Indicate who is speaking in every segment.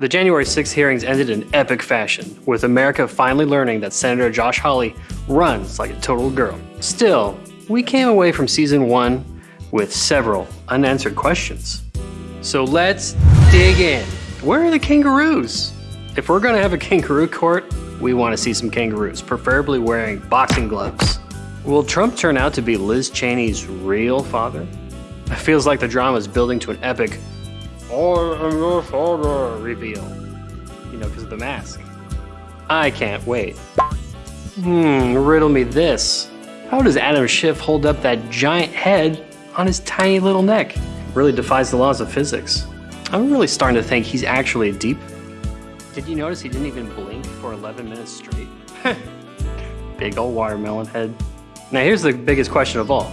Speaker 1: The January 6 hearings ended in epic fashion, with America finally learning that Senator Josh Hawley runs like a total girl. Still, we came away from season one with several unanswered questions. So let's dig in. Where are the kangaroos? If we're gonna have a kangaroo court, we wanna see some kangaroos, preferably wearing boxing gloves. Will Trump turn out to be Liz Cheney's real father? It feels like the drama is building to an epic I am your father reveal. You know, because of the mask. I can't wait. Hmm, riddle me this. How does Adam Schiff hold up that giant head on his tiny little neck? Really defies the laws of physics. I'm really starting to think he's actually a deep. Did you notice he didn't even blink for 11 minutes straight? Big old watermelon head. Now here's the biggest question of all.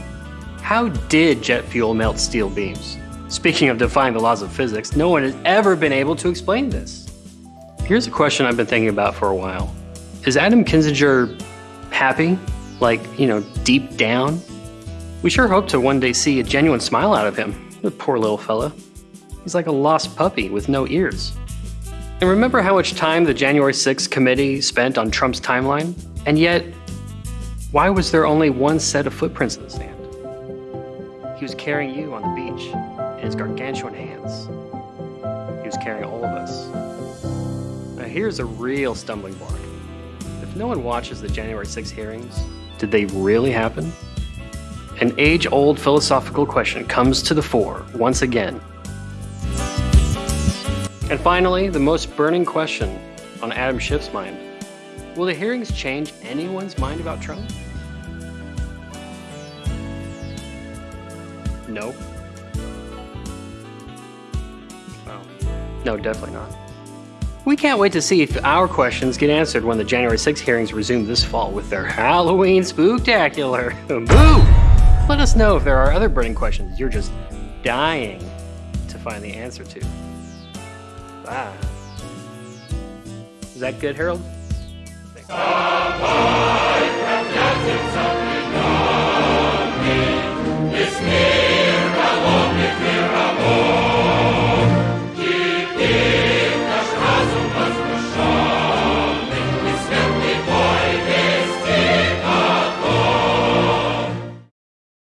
Speaker 1: How did jet fuel melt steel beams? Speaking of defying the laws of physics, no one has ever been able to explain this. Here's a question I've been thinking about for a while. Is Adam Kinzinger happy? Like, you know, deep down? We sure hope to one day see a genuine smile out of him. The poor little fella. He's like a lost puppy with no ears. And remember how much time the January 6th committee spent on Trump's timeline? And yet, why was there only one set of footprints in the sand? He was carrying you on the beach in his gargantuan hands. He was carrying all of us. Now here's a real stumbling block. If no one watches the January 6 hearings, did they really happen? An age-old philosophical question comes to the fore once again. And finally, the most burning question on Adam Schiff's mind. Will the hearings change anyone's mind about Trump? No. No, definitely not. We can't wait to see if our questions get answered when the January 6 hearings resume this fall with their Halloween spooktacular. Boo! Let us know if there are other burning questions you're just dying to find the answer to. Bye. Is that good, Harold?